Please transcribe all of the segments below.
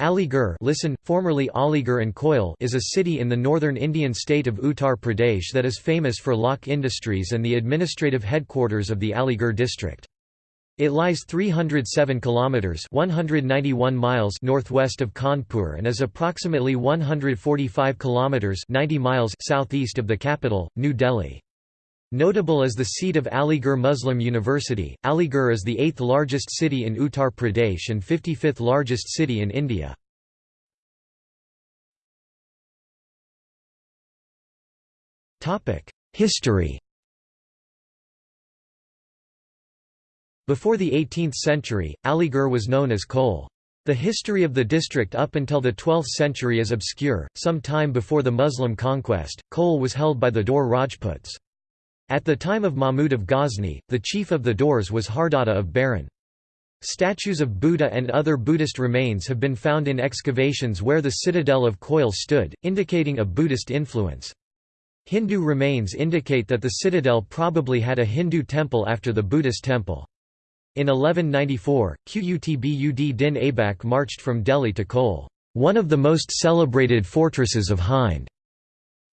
Aligarh listen, formerly Aligarh and Koil is a city in the northern Indian state of Uttar Pradesh that is famous for lock industries and the administrative headquarters of the Aligarh district. It lies 307 kilometers (191 miles) northwest of Kanpur and is approximately 145 kilometers (90 miles) southeast of the capital, New Delhi. Notable as the seat of Aligarh Muslim University, Aligarh is the eighth largest city in Uttar Pradesh and 55th largest city in India. History Before the 18th century, Aligarh was known as Koil. The history of the district up until the 12th century is obscure. Some time before the Muslim conquest, Koil was held by the Dor Rajputs. At the time of Mahmud of Ghazni, the chief of the Dors was Hardada of Baran. Statues of Buddha and other Buddhist remains have been found in excavations where the citadel of Koil stood, indicating a Buddhist influence. Hindu remains indicate that the citadel probably had a Hindu temple after the Buddhist temple. In 1194, Qutb-ud Din Aibak marched from Delhi to Koil, one of the most celebrated fortresses of Hind.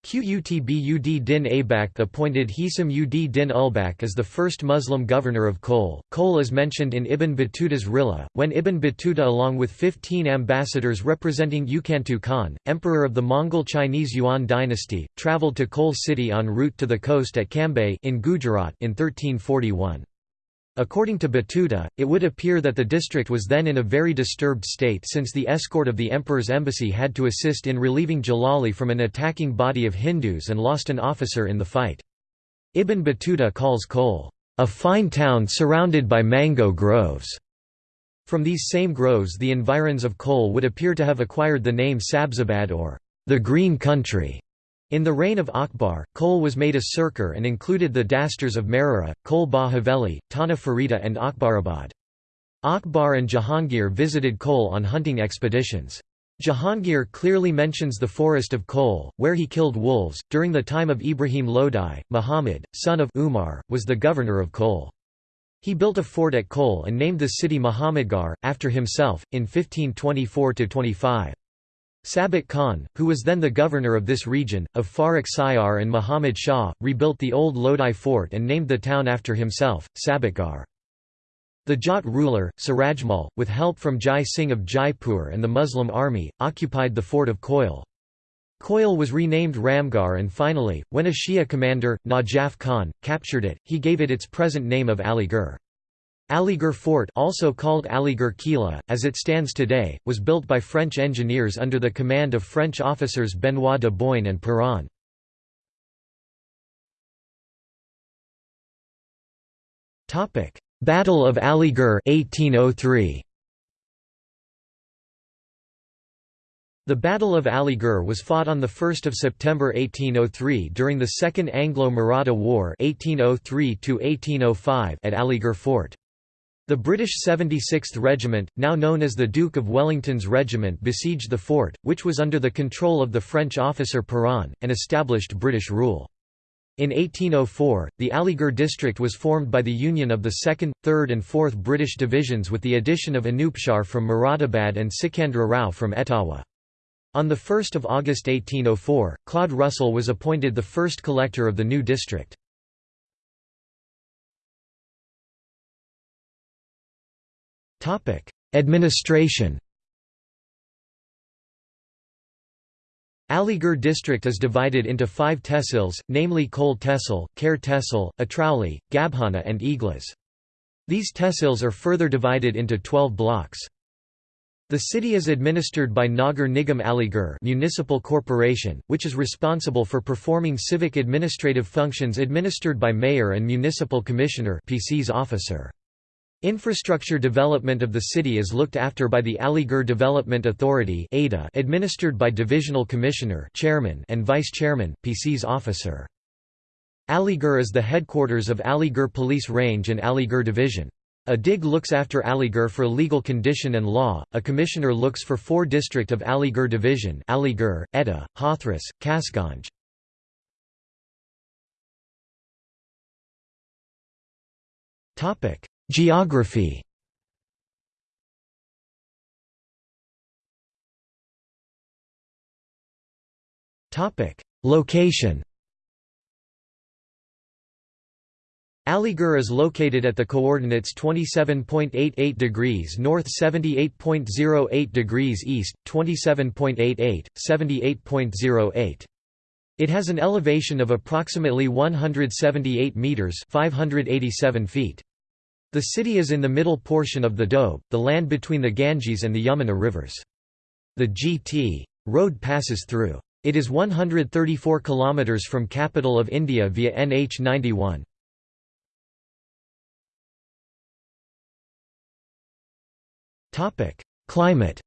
Qutb-ud Din Aibak appointed Hisam ud Din Ulbak as the first Muslim governor of Koil. Koil is mentioned in Ibn Battuta's Rihla, when Ibn Battuta along with 15 ambassadors representing Yukantu Khan, emperor of the Mongol Chinese Yuan dynasty, travelled to Koil city en route to the coast at Cambay in Gujarat in 1341. According to Battuta, it would appear that the district was then in a very disturbed state since the escort of the emperor's embassy had to assist in relieving Jalali from an attacking body of Hindus and lost an officer in the fight. Ibn Battuta calls Koil, "...a fine town surrounded by mango groves." From these same groves the environs of Koil would appear to have acquired the name Sabzabad or the Green Country. In the reign of Akbar, Koil was made a Sirkar and included the dasturs of Marhara, Kol Ba Haveli, Tana Farida and Akbarabad. Akbar and Jahangir visited Koil on hunting expeditions. Jahangir clearly mentions the forest of Koil, where he killed wolves. During the time of Ibrahim Lodi, Muhammad, son of Umar, was the governor of Koil. He built a fort at Koil and named the city Muhammadgarh, after himself, in 1524 25. Sabat Khan, who was then the governor of this region, of Farrukh Siyar and Muhammad Shah, rebuilt the old Lodi fort and named the town after himself, Sabatgarh. The Jat ruler, Surajmal, with help from Jai Singh of Jaipur and the Muslim army, occupied the fort of Koil. Koil was renamed Ramgarh and finally, when a Shia commander, Najaf Khan, captured it, he gave it its present name of Aligarh. Aligarh Fort also called Aligarh Kila, as it stands today, was built by French engineers under the command of French officers Benoit de Boigne and Perron. Battle of Aligarh 1803. The Battle of Aligarh was fought on 1 September 1803 during the Second Anglo-Maratha War 1803 at Aligarh Fort. The British 76th Regiment, now known as the Duke of Wellington's Regiment besieged the fort, which was under the control of the French officer Perron, and established British rule. In 1804, the Aligarh district was formed by the union of the 2nd, 3rd and 4th British divisions with the addition of Anupshar from Moradabad and Sikandra Rao from Etawah. On 1 August 1804, Claude Russell was appointed the first collector of the new district. Administration Aligarh district is divided into five tehsils, namely Koil Tehsil, Khair Tehsil, Atrauli, Gabhana and Iglas. These tehsils are further divided into 12 blocks. The city is administered by Nagar Nigam Aligarh municipal corporation, which is responsible for performing civic administrative functions administered by mayor and municipal commissioner PCS officer. Infrastructure development of the city is looked after by the Aligarh Development Authority administered by Divisional Commissioner chairman and Vice-Chairman, PCS officer. Aligarh is the headquarters of Aligarh Police Range and Aligarh Division. A DIG looks after Aligarh for legal condition and law, a commissioner looks for four district of Aligarh Division Aligarh, Etah, Hathras, Kasganj. Geography Location Aligarh is located at the coordinates 27.88 degrees north 78.08 degrees east, 27.88, 78.08. It has an elevation of approximately 178 metres 587 feet. The city is in the middle portion of the Doab, the land between the Ganges and the Yamuna rivers. The GT road passes through. It is 134 km from capital of India via NH 91. Climate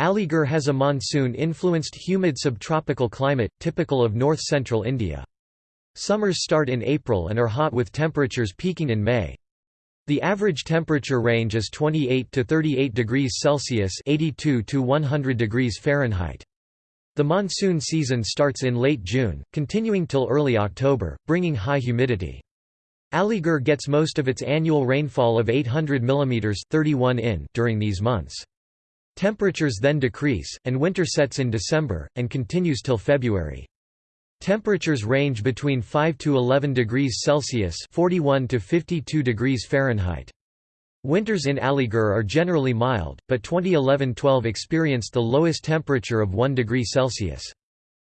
Aligarh has a monsoon-influenced humid subtropical climate, typical of north-central India. Summers start in April and are hot with temperatures peaking in May. The average temperature range is 28 to 38 degrees Celsius (82 to 100 degrees Fahrenheit). The monsoon season starts in late June, continuing till early October, bringing high humidity. Aligarh gets most of its annual rainfall of 800 mm 31 in during these months. Temperatures then decrease, and winter sets in December, and continues till February. Temperatures range between 5 to 11 degrees Celsius 41 to 52 degrees Fahrenheit. Winters in Aligarh are generally mild, but 2011-12 experienced the lowest temperature of 1 degree Celsius.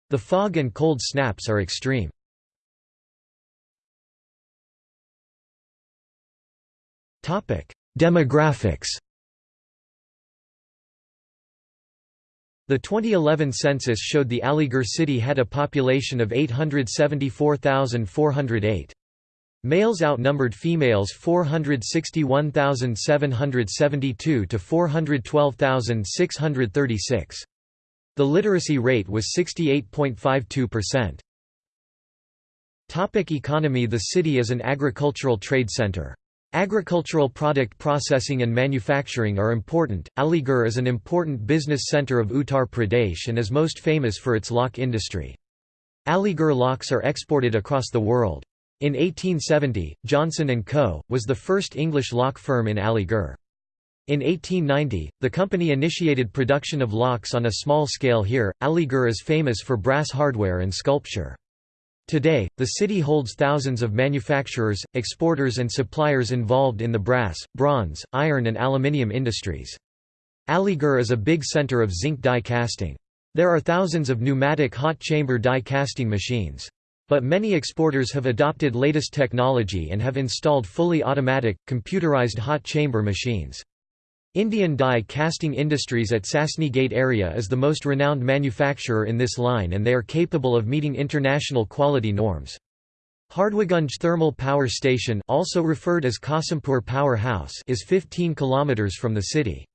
The fog and cold snaps are extreme. Demographics The 2011 census showed the Aligarh city had a population of 874,408. Males outnumbered females 461,772 to 412,636. The literacy rate was 68.52%. Topic economy The city is an agricultural trade center. Agricultural product processing and manufacturing are important. Aligarh is an important business center of Uttar Pradesh and is most famous for its lock industry. Aligarh locks are exported across the world. In 1870, Johnson & Co. was the first English lock firm in Aligarh. In 1890, the company initiated production of locks on a small scale here. Aligarh is famous for brass hardware and sculpture. Today, the city holds thousands of manufacturers, exporters and suppliers involved in the brass, bronze, iron and aluminium industries. Aligarh is a big center of zinc die casting. There are thousands of pneumatic hot chamber die casting machines. But many exporters have adopted latest technology and have installed fully automatic, computerized hot chamber machines. Indian die casting industries at Sasni Gate area is the most renowned manufacturer in this line and they are capable of meeting international quality norms. Hardwaganj Thermal Power Station also referred as Qasimpur Power House is 15 km from the city.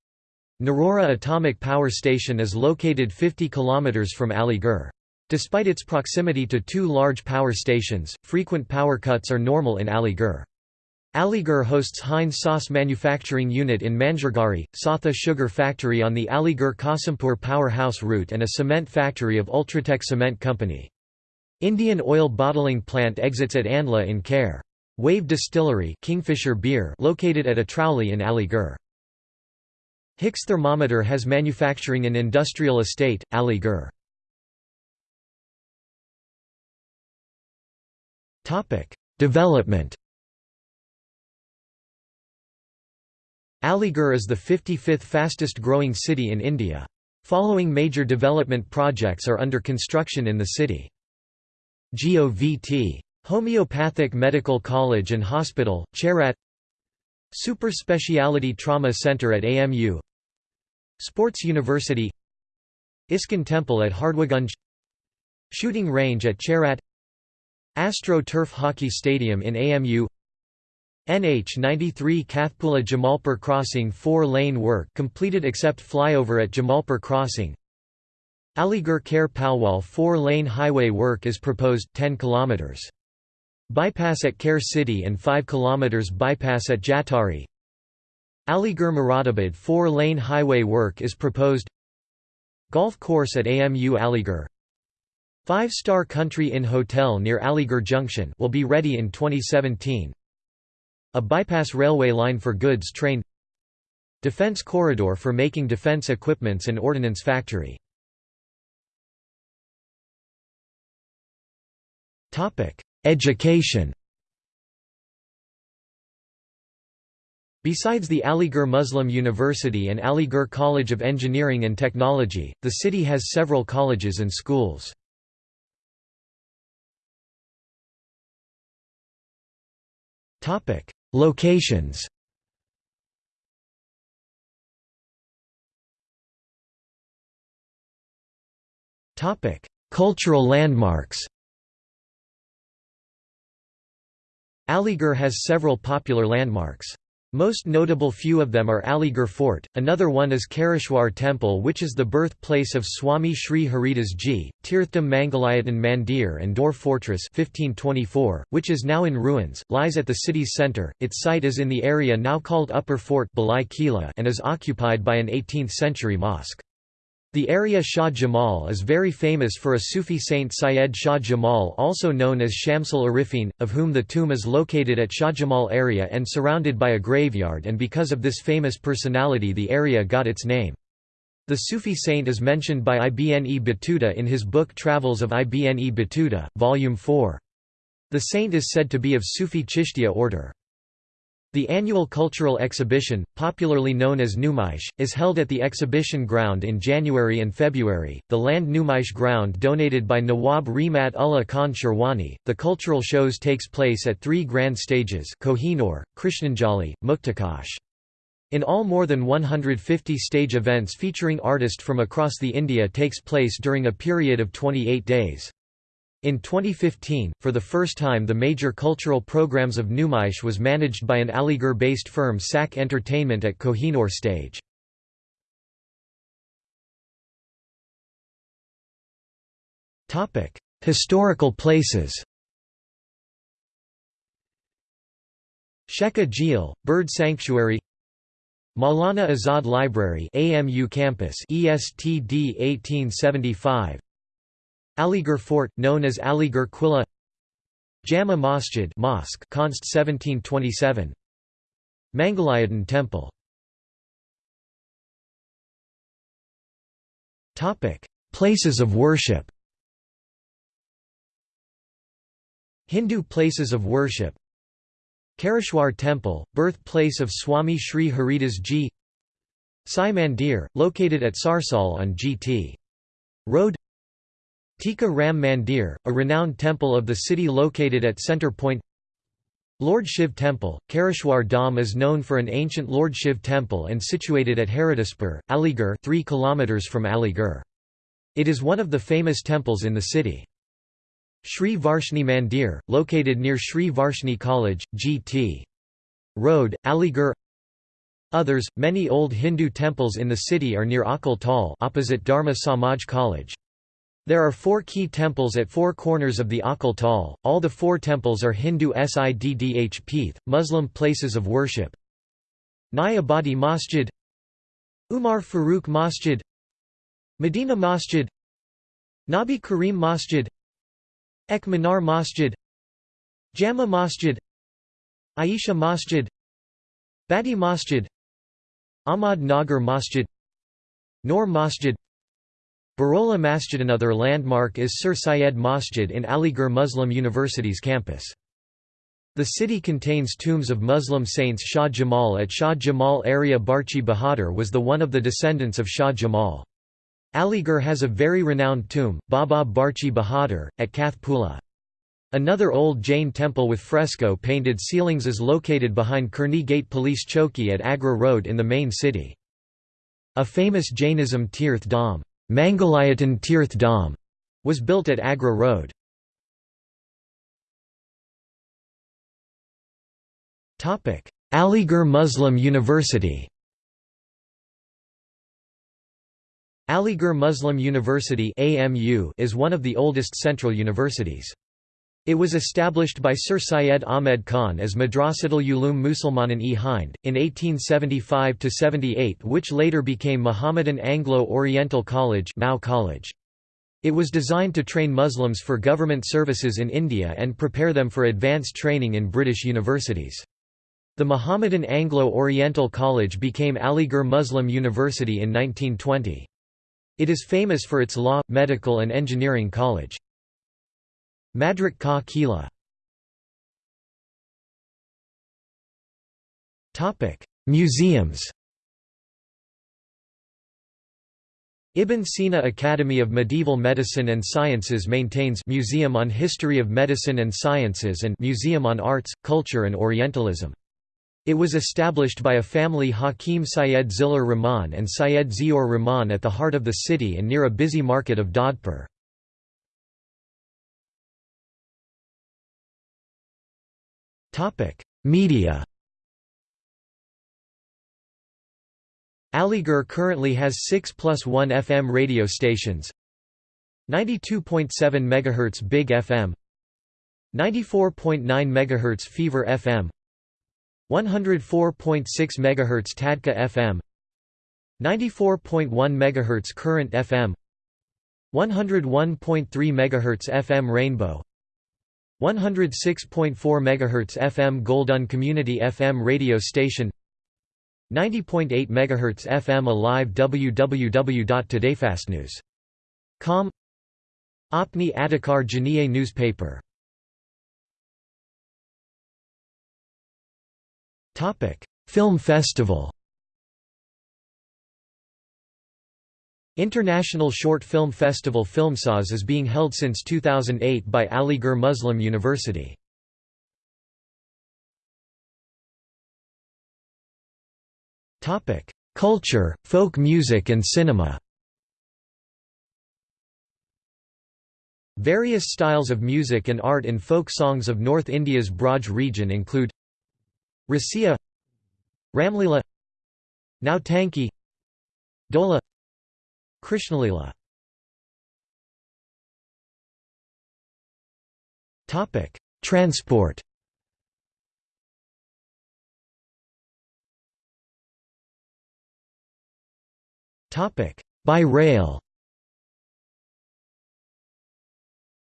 Narora Atomic Power Station is located 50 km from Aligarh. Despite its proximity to two large power stations, frequent power cuts are normal in Aligarh. Aligarh hosts Heinz sauce manufacturing unit in Manjrgari, Satha sugar factory on the Aligarh Qasimpur Powerhouse route and a cement factory of Ultratech Cement Company. Indian oil bottling plant exits at Andla in Khair. Wave Distillery Kingfisher beer located at Atrauli in Aligarh. Hicks Thermometer has manufacturing and industrial estate, Aligarh. Development Aligarh is the 55th fastest growing city in India. Following major development projects are under construction in the city. GOVT. Homeopathic Medical College and Hospital, Cherat Super Speciality Trauma Center at AMU Sports University ISKCON Temple at Hardwaganj Shooting Range at Cherat Astro Turf Hockey Stadium in AMU NH 93 Kathpula Jamalpur crossing 4-lane work completed except flyover at Jamalpur crossing. Aligarh Khair Palwal 4-lane highway work is proposed 10 km. Bypass at Khair City and 5 km bypass at Jatari. Aligarh Moradabad 4-lane highway work is proposed. Golf course at AMU Aligarh. Five-star Country Inn Hotel near Aligarh Junction will be ready in 2017 a bypass railway line for goods train defense corridor for making defense equipments and ordnance factory. Education Besides the Aligarh Muslim University and Aligarh College of Engineering and Technology, the city has several colleges and schools. Locations Cultural landmarks Aligarh has several popular landmarks. Most notable few of them are Aligarh Fort, another one is Karishwar Temple which is the birthplace of Swami Sri Haridas Ji, Tirtham Mangalayatan Mandir and Dor Fortress 1524, which is now in ruins, lies at the city's centre, its site is in the area now called Upper Fort and is occupied by an 18th-century mosque. The area Shah Jamal is very famous for a Sufi saint Syed Shah Jamal also known as Shamsul Arifin, of whom the tomb is located at Shah Jamal area and surrounded by a graveyard and because of this famous personality the area got its name. The Sufi saint is mentioned by Ibn Battuta in his book Travels of Ibn Battuta, Volume 4. The saint is said to be of Sufi Chishtiya order. The annual cultural exhibition, popularly known as Numaish, is held at the exhibition ground in January and February. The land Numaish ground donated by Nawab Remat Ullah Khan Sherwani. The cultural shows takes place at three grand stages: Kohinoor, Krishnanjali, Muktakash. In all more than 150 stage events featuring artists from across the India takes place during a period of 28 days. In 2015, for the first time the major cultural programs of Numaish was managed by an Aligarh-based firm SAC Entertainment at Kohinoor stage. Historical places Shekha Jheel, Bird Sanctuary Maulana Azad Library AMU campus ESTD 1875 Aligarh Fort, known as Aligarh Qilla Jama Masjid Mosque Const. 1727 Mangalayatan Temple. Topic: Places of worship. Hindu places of worship. Kareshwar Temple, birthplace of Swami Sri Haridas Ji. Sai Mandir, located at Sarsal on Gt. Road Tika Ram Mandir, a renowned temple of the city located at Centre Point Lord Shiv Temple, Karishwar Dham is known for an ancient Lord Shiv temple and situated at Haritaspur, Aligarh 3 km from Aligarh. It is one of the famous temples in the city. Sri Varshni Mandir, located near Sri Varshni College, Gt. Road, Aligarh Others, many old Hindu temples in the city are near Akal Tal opposite Dharma Samaj College. There are four key temples at four corners of the Akal Tal, all the four temples are Hindu Siddh Peeth, Muslim places of worship. Nayabadi Masjid Umar Farooq Masjid Medina Masjid Nabi Karim Masjid Ek Minar Masjid Jama Masjid Aisha Masjid Badi Masjid Ahmad Nagar Masjid Noor Masjid Barola Masjid Another landmark is Sir Syed Masjid in Aligarh Muslim University's campus. The city contains tombs of Muslim saints Shah Jamal at Shah Jamal area Barchi Bahadur was the one of the descendants of Shah Jamal. Aligarh has a very renowned tomb, Baba Barchi Bahadur, at Kathpula. Another old Jain temple with fresco painted ceilings is located behind Kearney Gate Police Chowki at Agra Road in the main city. A famous Jainism Tirth Dham Mangalayatan Tirth Dham was built at Agra Road. Aligarh Muslim University Aligarh Muslim University is one of the oldest central universities. It was established by Sir Syed Ahmed Khan as Madrasatul Ulum Musalmanan e Hind, in 1875–78 which later became Muhammadan Anglo-Oriental College, College. It was designed to train Muslims for government services in India and prepare them for advanced training in British universities. The Mohammedan Anglo-Oriental College became Aligarh Muslim University in 1920. It is famous for its law, medical and engineering college. Madrak Ka Kila Museums Ibn Sina Academy of Medieval Medicine and Sciences maintains Museum on History of Medicine and Sciences and Museum on Arts, Culture and Orientalism. It was established by a family Hakim Syed Zillur Rahman and Syed Ziaur Rahman at the heart of the city and near a busy market of Dodpur. Media Aligarh currently has 6 plus 1 FM radio stations 92.7 MHz Big FM 94.9 MHz Fever FM 104.6 MHz Tadka FM 94.1 MHz Current FM 101.3 MHz FM Rainbow 106.4 MHz FM Goldun Community FM radio station 90.8 MHz FM Alive www.todayfastnews.com Apni Adhikar Janiye newspaper. Film festival International Short Film Festival Filmsaz is being held since 2008 by Aligarh Muslim University. Culture, folk music and cinema Various styles of music and art in folk songs of North India's Braj region include Rasiya Ramlila Nautanki Dola Krishnalila. Transport. By rail.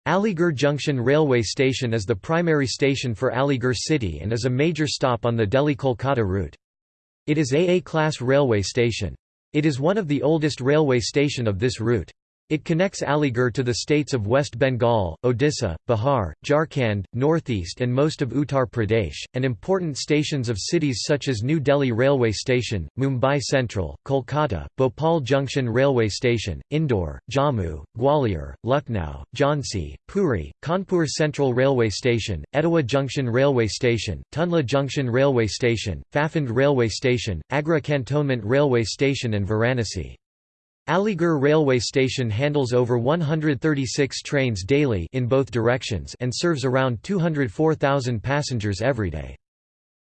Aligarh Junction Railway Station is the primary station for Aligarh city and is a major stop on the Delhi-Kolkata route. It is a A-class railway station. It is one of the oldest railway station of this route. It connects Aligarh to the states of West Bengal, Odisha, Bihar, Jharkhand, northeast and most of Uttar Pradesh, and important stations of cities such as New Delhi Railway Station, Mumbai Central, Kolkata, Bhopal Junction Railway Station, Indore, Jammu, Gwalior, Lucknow, Jhansi, Puri, Kanpur Central Railway Station, Etawah Junction Railway Station, Tundla Junction Railway Station, Phaphand Railway Station, Agra Cantonment Railway Station and Varanasi. Aligarh railway station handles over 136 trains daily in both directions and serves around 204,000 passengers every day.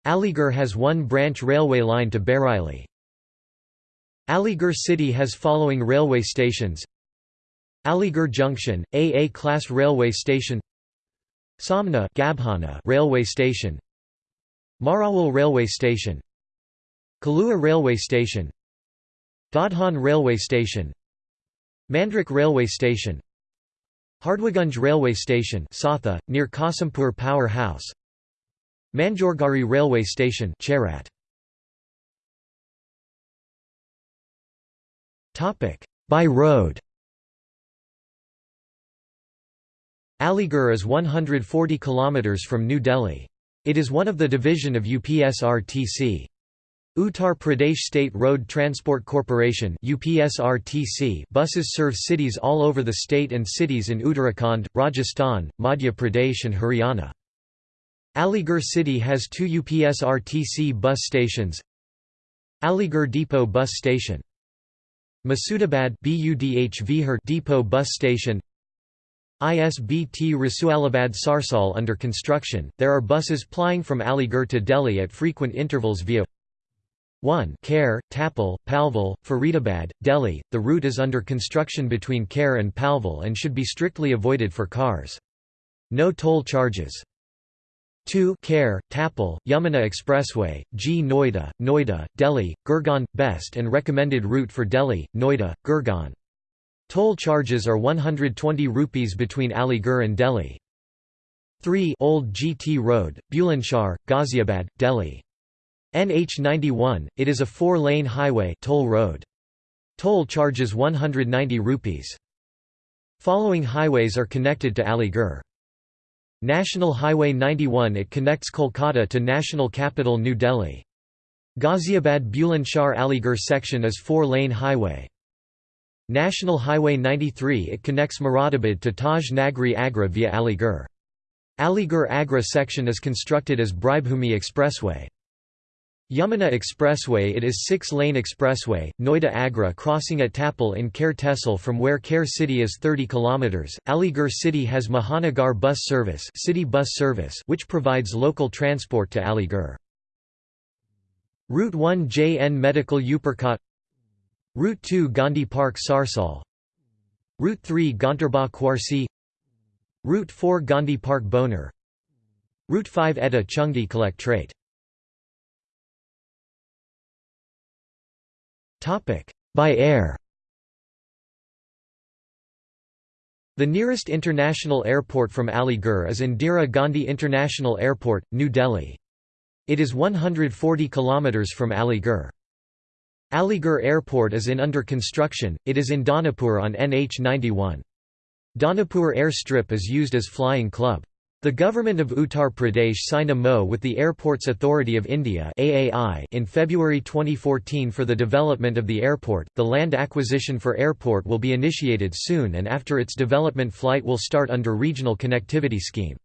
Aligarh has one branch railway line to Bareilly. Aligarh city has following railway stations. Aligarh Junction, AA class railway station. Samna Gabhana railway station. Marawal railway station. Kalua railway station Dadhan Railway Station Mandrik Railway Station Hardwaganj Railway Station Satha, near Qasimpur Power House Manjorgari Railway Station Cherat. By road Aligarh is 140 km from New Delhi. It is one of the division of UPSRTC. Uttar Pradesh State Road Transport Corporation UPSRTC buses serve cities all over the state and cities in Uttarakhand, Rajasthan, Madhya Pradesh and Haryana. Aligarh city has two UPSRTC bus stations Aligarh Depot Bus Station Masudabad Depot Bus Station ISBT Rasualabad Sarsal under construction. There are buses plying from Aligarh to Delhi at frequent intervals via 1 Khair, Tapal, Palwal, Faridabad, Delhi. The route is under construction between Khair and Palwal and should be strictly avoided for cars. No toll charges. 2 Khair, Tapal, Yamuna Expressway, G Noida, Noida, Delhi, Gurgaon – best and recommended route for Delhi, Noida, Gurgaon. Toll charges are 120 rupees between Aligarh and Delhi. 3 Old GT Road, Bulandshahr, Ghaziabad, Delhi. NH 91, it is a four-lane highway toll road. Toll charges 190 rupees. Following highways are connected to Aligarh. National Highway 91 It connects Kolkata to national capital New Delhi. Ghaziabad Bulandshahr Aligarh section is four-lane highway. National Highway 93 It connects Moradabad to Taj Nagri Agra via Aligarh. Aligarh Agra section is constructed as Brajbhumi Expressway. Yamuna Expressway It is six-lane expressway, Noida Agra crossing at Tapal in Khair Tehsil from where Khair city is 30 km. Aligarh city has Mahanagar bus service, city bus service which provides local transport to Aligarh. Route 1 JN Medical Upper Kot. Route 2 Gandhi Park Sarsal. Route 3 Ganterbagh Kwarsi. Route 4 Gandhi Park Boner. Route 5 Etah Chungi Collectorate By air The nearest international airport from Aligarh is Indira Gandhi International Airport, New Delhi. It is 140 km from Aligarh. Aligarh Airport is in under construction, it is in Danapur on NH 91. Danapur Airstrip is used as flying club. The government of Uttar Pradesh signed a MO with the Airports Authority of India (AAI) in February 2014 for the development of the airport. The land acquisition for airport will be initiated soon and after its development flight will start under regional connectivity scheme.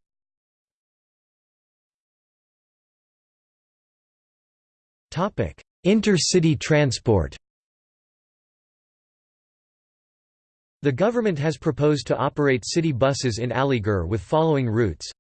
Intercity transport. The government has proposed to operate city buses in Aligarh with following routes.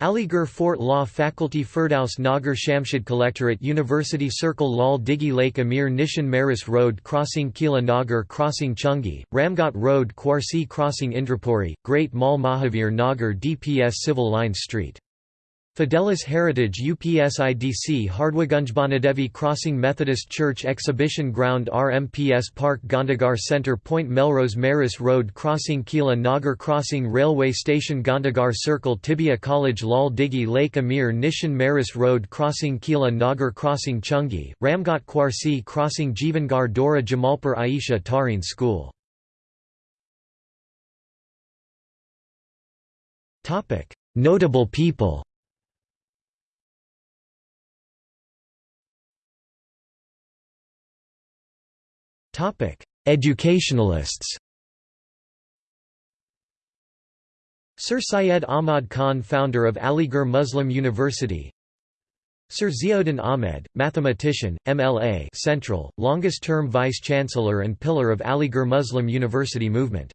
Aligarh Fort Law Faculty Firdaus Nagar Shamshad Collectorate University Circle Lal Dighi Lake Amir Nishan Maris Road Crossing Kila Nagar Crossing Chungi, Ramghat Road Kwarsi Crossing Indrapuri, Great Mall Mahavir Nagar DPS Civil Lines Street Fidelis Heritage UPSIDC Hardwaganjbanadevi Crossing Methodist Church Exhibition Ground RMPS Park Gandagar Center Point Melrose Maris Road Crossing Kila Nagar Crossing Railway Station Gandagar Circle Tibbiya College Lal Dighi Lake Amir Nishan Maris Road Crossing Kila Nagar Crossing Chungi, Ramghat Kwarsi Crossing Jivangar Dora Jamalpur Aisha Tareen School. Notable people Educationalists Sir Syed Ahmad Khan founder of Aligarh Muslim University Sir Ziauddin Ahmed, mathematician, MLA Central, longest-term vice-chancellor and pillar of Aligarh Muslim University movement.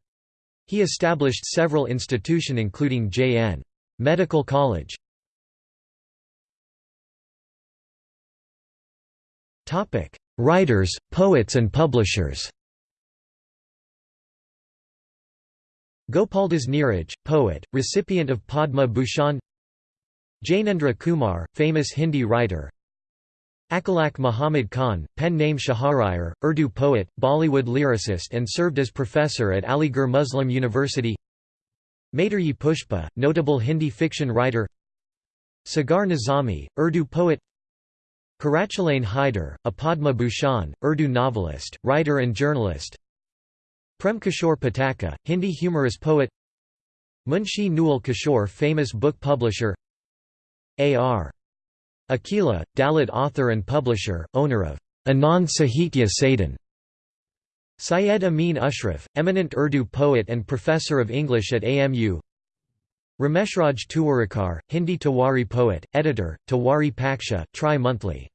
He established several institution including J.N. Medical College. Writers, poets and publishers. Gopaldas Neeraj, poet, recipient of Padma Bhushan. Jainendra Kumar, famous Hindi writer. Akhlaq Muhammad Khan, pen name Shahriyar, Urdu poet, Bollywood lyricist and served as professor at Aligarh Muslim University. Maitreyi Pushpa, notable Hindi fiction writer. Sagar Nizami, Urdu poet Qurratulain Hyder, a Padma Bhushan, Urdu novelist, writer and journalist. Prem Kishore Pataka, Hindi humorous poet. Munshi Newal Kishore famous book publisher. A.R. Akila, Dalit author and publisher, owner of Anand Sahitya Sadan Syed Amin Ashraf, eminent Urdu poet and professor of English at AMU Rameshraj Tuwarikar, Hindi Tewari poet, editor, Tewari Paksha, Tri-monthly.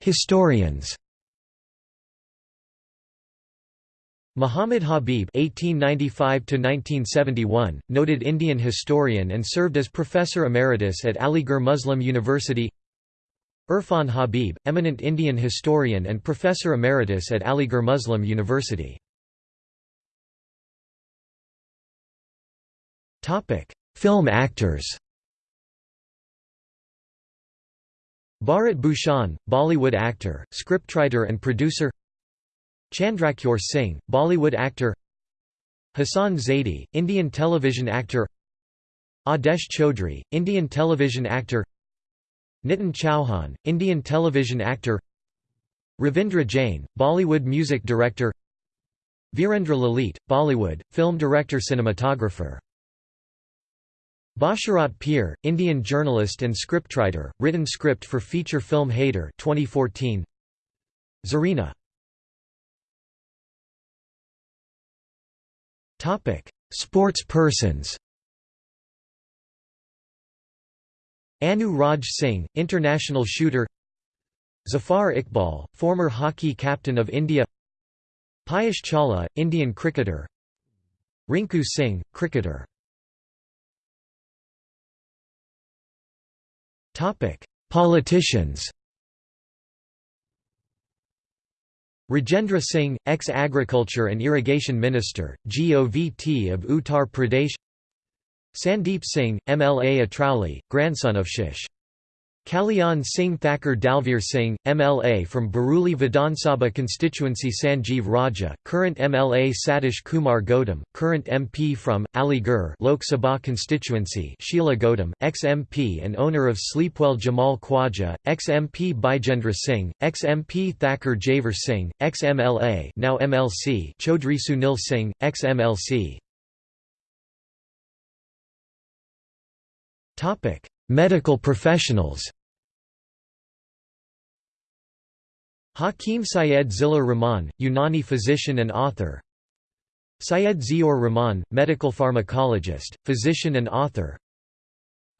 Historians Muhammad Habib (1895–1971), noted Indian historian and served as professor emeritus at Aligarh Muslim University. Irfan Habib, eminent Indian historian and professor emeritus at Aligarh Muslim University. Topic: Film actors. Bharat Bhushan, Bollywood actor, scriptwriter and producer. Chandrakishore Singh, Bollywood actor. Hassan Zaidi, Indian television actor. Adesh Chaudhry, Indian television actor Nitin Chauhan, Indian television actor Ravindra Jain, Bollywood music director Virendra Lalit, Bollywood, film director cinematographer Basharat Peer, Indian journalist and scriptwriter, written script for feature film Haider 2014. Zarina. Sports persons. Anu Raj Singh, international shooter. Zafar Iqbal, former hockey captain of India. Piyush Chawla, Indian cricketer. Rinku Singh, cricketer Politicians Rajendra Singh, ex-agriculture and irrigation minister, GOVT of Uttar Pradesh Sandeep Singh, MLA Atrauli, grandson of Shish. Kalyan Singh Thakur Dalvir Singh, MLA from Bareilly Vidhan Sabha constituency Sanjeev Raja, current MLA Satish Kumar Gautam, current MP from, Aligarh Lok Sabha constituency Sheila Gautam, ex-MP and owner of Sleepwell Jamal Khwaja, ex-MP Bijendra Singh, ex-MP Thakur Javer Singh, ex-MLA now MLC Chaudhry Sunil Singh, ex-MLC Medical professionals Hakim Syed Zillur Rahman, Unani physician and author. Syed Ziaur Rahman, medical pharmacologist, physician and author.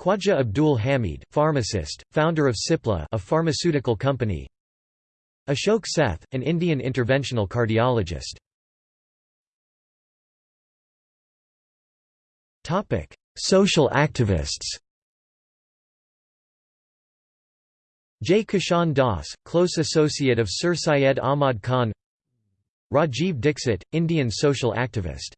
Khwaja Abdul Hamid, pharmacist, founder of Cipla a pharmaceutical company. Ashok Seth, an Indian interventional cardiologist. Social activists Jai Kishan Das, close associate of Sir Syed Ahmad Khan Rajiv Dixit, Indian social activist